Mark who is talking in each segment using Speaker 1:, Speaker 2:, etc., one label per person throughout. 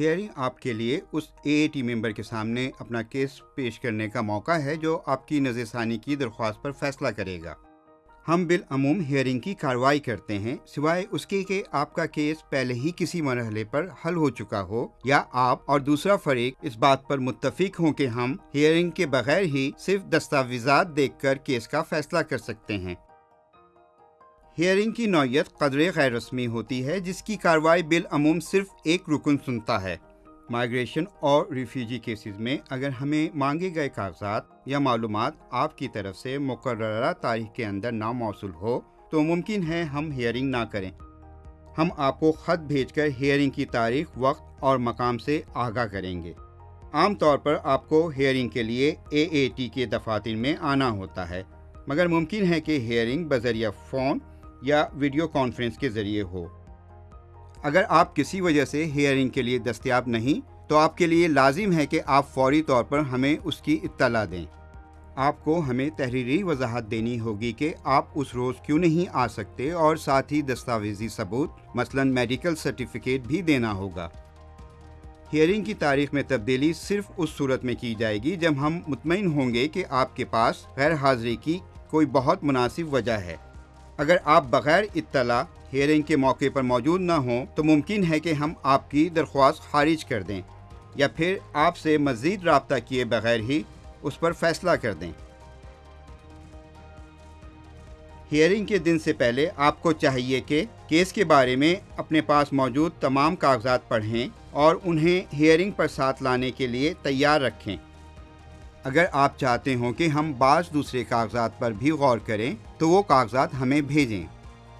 Speaker 1: Hearing آپ کے لیے اس اے اے ٹی ممبر کے سامنے اپنا کیس پیش کرنے کا موقع ہے جو آپ کی نظر ثانی کی درخواست پر فیصلہ کرے گا۔ ہم بالعموم ہیئرنگ کی کارروائی کرتے ہیں، سوائے اس کے کہ آپ کا کیس پہلے ہی کسی مرحلے پر حل ہو چکا ہو یا آپ اور دوسرا فریق اس بات پر متفق ہوں کہ ہم ہیئرنگ کے بغیر ہی صرف دستاویزات دیکھ کر کیس کا فیصلہ کر سکتے ہیں۔ ہیئرنگ کی نوعیت قدر غیر رسمی ہوتی ہے، جس کی کارروائی بالعموم صرف ایک رکن سنتا ہے۔ مائگریشن اور ریفیوجی کیسز میں اگر ہمیں مانگے گئے کاغذات یا معلومات آپ کی طرف سے مقررہ تاریخ کے اندر نہ موصول ہو، تو ممکن ہے ہم ہیئرنگ نہ کریں۔ ہم آپ کو خط بھیج کر ہیئرنگ کی تاریخ، وقت اور مقام سے آگاہ کریں گے۔ عام طور پر آپ کو ہیئرنگ کے لیے اے اے ٹی کے دفاتر میں آنا ہوتا ہے، مگر ممکن ہے کہ ہیئرنگ بذریعہ فون یا ویڈیو کانفرنس کے ذریعے ہو۔ اگر آپ کسی وجہ سے ہیئرنگ کے لیے دستیاب نہیں، تو آپ کے لیے لازم ہے کہ آپ فوری طور پر ہمیں اس کی اطلاع دیں۔ آپ کو ہمیں تحریری وضاحت دینی ہوگی کہ آپ اس روز کیوں نہیں آ سکتے اور ساتھ ہی دستاویزی ثبوت، مثلا میڈیکل سرٹیفکیٹ بھی دینا ہوگا۔ ہیئرنگ کی تاریخ میں تبدیلی صرف اس صورت میں کی جائے گی جب ہم مطمئن ہوں گے کہ آپ کے پاس غیر حاضری کی کوئی بہت مناسب وجہ ہے۔ اگر آپ بغیر اطلاع ہیئرنگ کے موقع پر موجود نہ ہوں تو ممکن ہے کہ ہم آپ کی درخواست خارج کر دیں یا پھر آپ سے مزید رابطہ کیے بغیر ہی اس پر فیصلہ کر دیں۔ ہیئرنگ کے دن سے پہلے آپ کو چاہیے کہ کیس کے بارے میں اپنے پاس موجود تمام کاغذات پڑھیں اور انہیں ہیئرنگ پر ساتھ لانے کے لیے تیار رکھیں۔ اگر آپ چاہتے ہوں کہ ہم بعض دوسرے کاغذات پر بھی غور کریں، تو وہ کاغذات ہمیں بھیجیں۔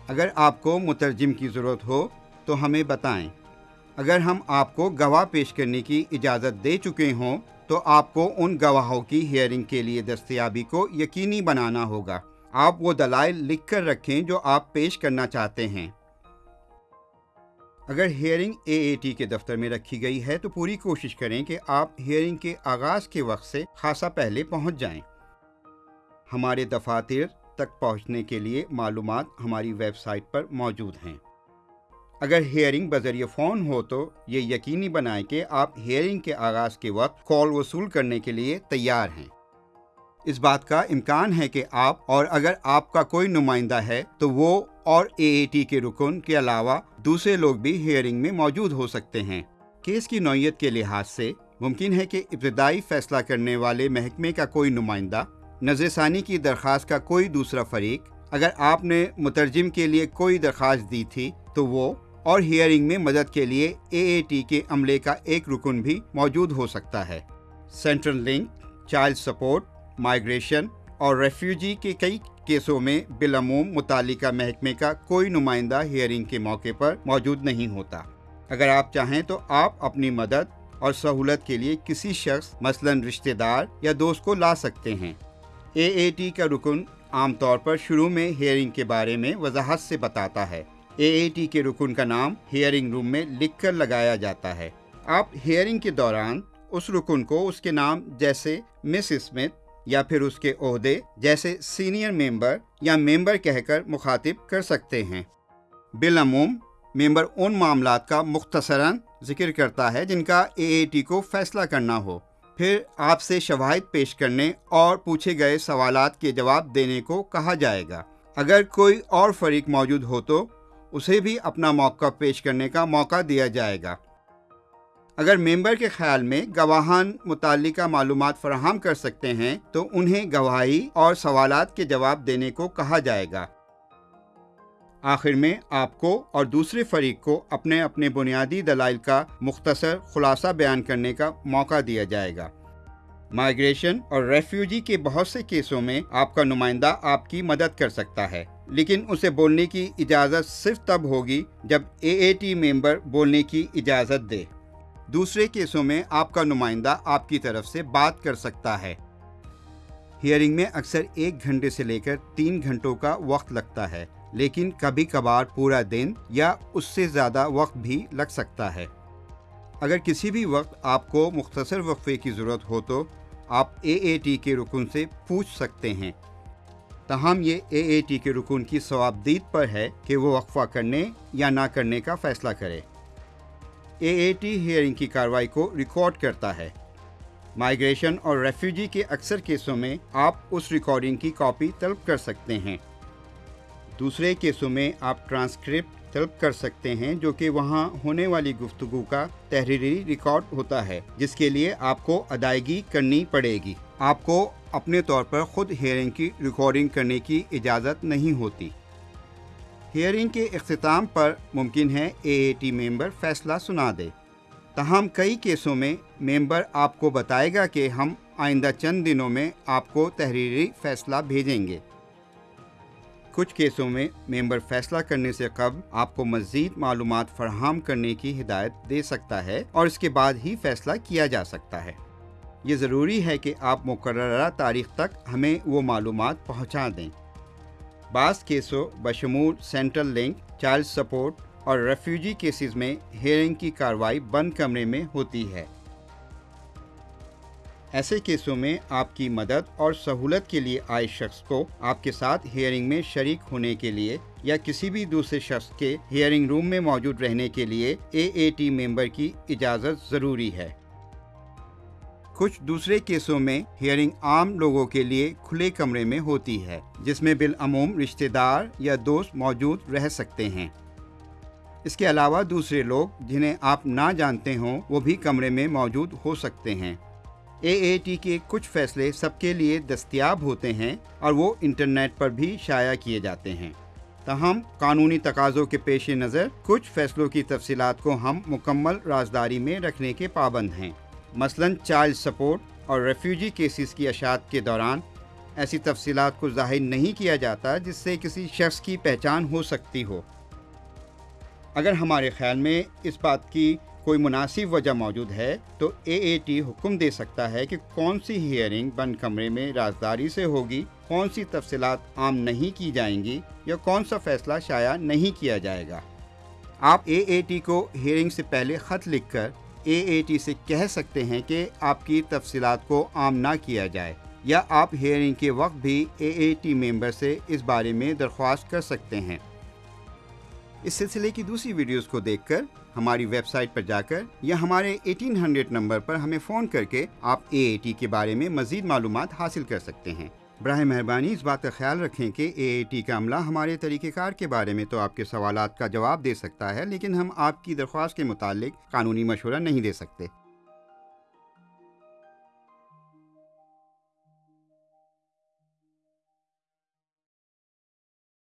Speaker 1: اگر آپ کو مترجم کی ضرورت ہو، تو ہمیں بتائیں۔ اگر ہم آپ کو گواہ پیش کرنے کی اجازت دے چکے ہوں، تو آپ کو ان گواہوں کی ہیئرنگ کے لیے دستیابی کو یقینی بنانا ہوگا۔ آپ وہ دلائل لکھ کر رکھیں جو آپ پیش کرنا چاہتے ہیں۔ اگر ہیئرنگ اے اے ٹی کے دفتر میں رکھی گئی ہے تو پوری کوشش کریں کہ آپ ہیئرنگ کے آغاز کے وقت سے خاصا پہلے پہنچ جائیں۔ ہمارے دفاتر تک پہنچنے کے لیے معلومات ہماری ویب سائٹ پر موجود ہیں۔ اگر ہیئرنگ بذریعہ فون ہو تو یہ یقینی بنائیں کہ آپ ہیئرنگ کے آغاز کے وقت کال وصول کرنے کے لیے تیار ہیں۔ اس بات کا امکان ہے کہ آپ اور اگر آپ کا کوئی نمائندہ ہے تو وہ اور اے اے ٹی کے رکن کے علاوہ دوسرے لوگ بھی ہیئرنگ میں موجود ہو سکتے ہیں۔ کیس کی نوعیت کے لحاظ سے ممکن ہے کہ ابتدائی فیصلہ کرنے والے محکمے کا کوئی نمائندہ نظر ثانی کی درخواست کا کوئی دوسرا فریق، اگر آپ نے مترجم کے لیے کوئی درخواست دی تھی تو وہ اور ہیئرنگ میں مدد کے لیے اے اے ٹی کے عملے کا ایک رکن بھی موجود ہو سکتا ہے۔ Central link, child support migration اور ریفیوجی کے کئی کیسوں میں بالعموم متعلقہ محکمے کا کوئی نمائندہ ہیئرنگ کے موقع پر موجود نہیں ہوتا۔ اگر آپ چاہیں تو آپ اپنی مدد اور سہولت کے لیے کسی شخص، مثلا رشتہ دار یا دوست کو لا سکتے ہیں۔ اے اے ٹی کا رکن عام طور پر شروع میں ہیئرنگ کے بارے میں وضاحت سے بتاتا ہے۔ اے اے ٹی کے رکن کا نام ہیئرنگ روم میں لکھ کر لگایا جاتا ہے۔ آپ ہیئرنگ کے دوران اس رکن کو اس کے نام جیسے مس اسمتھ یا پھر اس کے عہدے جیسے سینئر ممبر یا ممبر کہہ کر مخاطب کر سکتے ہیں۔ بالعموم، ممبر ان معاملات کا مختصراً ذکر کرتا ہے جن کا اے اے ٹی کو فیصلہ کرنا ہو۔ پھر آپ سے شواہد پیش کرنے اور پوچھے گئے سوالات کے جواب دینے کو کہا جائے گا۔ اگر کوئی اور فریق موجود ہو تو اسے بھی اپنا موقع پیش کرنے کا موقع دیا جائے گا۔ اگر ممبر کے خیال میں گواہان متعلقہ معلومات فراہم کر سکتے ہیں، تو انہیں گواہی اور سوالات کے جواب دینے کو کہا جائے گا۔ آخر میں آپ کو اور دوسرے فریق کو اپنے اپنے بنیادی دلائل کا مختصر خلاصہ بیان کرنے کا موقع دیا جائے گا۔ مائگریشن اور ریفیوجی کے بہت سے کیسوں میں آپ کا نمائندہ آپ کی مدد کر سکتا ہے، لیکن اسے بولنے کی اجازت صرف تب ہوگی جب اے اے ٹی ممبر بولنے کی اجازت دے۔ دوسرے کیسوں میں آپ کا نمائندہ آپ کی طرف سے بات کر سکتا ہے۔ ہیئرنگ میں اکثر ایک گھنٹے سے لے کر تین گھنٹوں کا وقت لگتا ہے، لیکن کبھی کبھار پورا دن یا اس سے زیادہ وقت بھی لگ سکتا ہے۔ اگر کسی بھی وقت آپ کو مختصر وقفے کی ضرورت ہو تو آپ اے اے ٹی کے رکن سے پوچھ سکتے ہیں۔ تاہم، یہ اے اے ٹی کے رکن کی ثوابدید پر ہے کہ وہ وقفہ کرنے یا نہ کرنے کا فیصلہ کرے۔ اے اے ٹی ہیئرنگ کی کاروائی کو ریکارڈ کرتا ہے۔ مائیگریشن اور ریفیوجی کے اکثر کیسوں میں آپ اس ریکارڈنگ کی کاپی طلب کر سکتے ہیں۔ دوسرے کیسوں میں آپ ٹرانسکرپٹ طلب کر سکتے ہیں جو کہ وہاں ہونے والی گفتگو کا تحریری ریکارڈ ہوتا ہے، جس کے لیے آپ کو ادائیگی کرنی پڑے گی۔ آپ کو اپنے طور پر خود ہیئرنگ کی ریکارڈنگ کرنے کی اجازت نہیں ہوتی۔ ہیئرنگ کے اختتام پر ممکن ہے اے اے ٹی ممبر فیصلہ سنا دے۔ تاہم، کئی کیسوں میں ممبر آپ کو بتائے گا کہ ہم آئندہ چند دنوں میں آپ کو تحریری فیصلہ بھیجیں گے۔ کچھ کیسوں میں ممبر فیصلہ کرنے سے قبل آپ کو مزید معلومات فراہم کرنے کی ہدایت دے سکتا ہے اور اس کے بعد ہی فیصلہ کیا جا سکتا ہے۔ یہ ضروری ہے کہ آپ مقررہ تاریخ تک ہمیں وہ معلومات پہنچا دیں۔ بعض کیسوں، بشمول سینٹرل لنک، چائلڈ سپورٹ اور ریفیوجی کیسز میں ہیئرنگ کی کاروائی بند کمرے میں ہوتی ہے۔ ایسے کیسوں میں آپ کی مدد اور سہولت کے لیے آئے شخص کو آپ کے ساتھ ہیئرنگ میں شریک ہونے کے لیے یا کسی بھی دوسرے شخص کے ہیئرنگ روم میں موجود رہنے کے لیے اے اے ٹی ممبر کی اجازت ضروری ہے۔ کچھ دوسرے کیسوں میں ہیئرنگ عام لوگوں کے لیے کھلے کمرے میں ہوتی ہے، جس میں بالعموم رشتہ دار یا دوست موجود رہ سکتے ہیں۔ اس کے علاوہ دوسرے لوگ جنہیں آپ نہ جانتے ہوں، وہ بھی کمرے میں موجود ہو سکتے ہیں۔ اے اے ٹی کے کچھ فیصلے سب کے لیے دستیاب ہوتے ہیں اور وہ انٹرنیٹ پر بھی شائع کیے جاتے ہیں۔ تاہم، قانونی تقاضوں کے پیش نظر کچھ فیصلوں کی تفصیلات کو ہم مکمل رازداری میں رکھنے کے پابند ہیں۔ مثلا چائلڈ سپورٹ اور ریفیوجی کیسز کی اشاعت کے دوران ایسی تفصیلات کو ظاہر نہیں کیا جاتا جس سے کسی شخص کی پہچان ہو سکتی ہو۔ اگر ہمارے خیال میں اس بات کی کوئی مناسب وجہ موجود ہے تو اے اے ٹی حکم دے سکتا ہے کہ کون سی ہیئرنگ بند کمرے میں رازداری سے ہوگی، کون سی تفصیلات عام نہیں کی جائیں گی یا کون سا فیصلہ شائع نہیں کیا جائے گا۔ آپ اے اے ٹی کو ہیئرنگ سے پہلے خط لکھ کر اے اے ٹی سے کہہ سکتے ہیں کہ آپ کی تفصیلات کو عام نہ کیا جائے یا آپ ہیئرنگ کے وقت بھی اے اے ٹی ممبر سے اس بارے میں درخواست کر سکتے ہیں۔ اس سلسلے کی دوسری ویڈیوز کو دیکھ کر ہماری ویب سائٹ پر جا کر یا ہمارے ایٹین ہنڈریڈ نمبر پر ہمیں فون کر کے آپ اے اے ٹی کے بارے میں مزید معلومات حاصل کر سکتے ہیں۔ براہ مہربانی اس بات کا خیال رکھیں کہ اے اے ٹی کا عملہ ہمارے طریقہ کار کے بارے میں تو آپ کے سوالات کا جواب دے سکتا ہے، لیکن ہم آپ کی درخواست کے متعلق قانونی مشورہ نہیں دے سکتے۔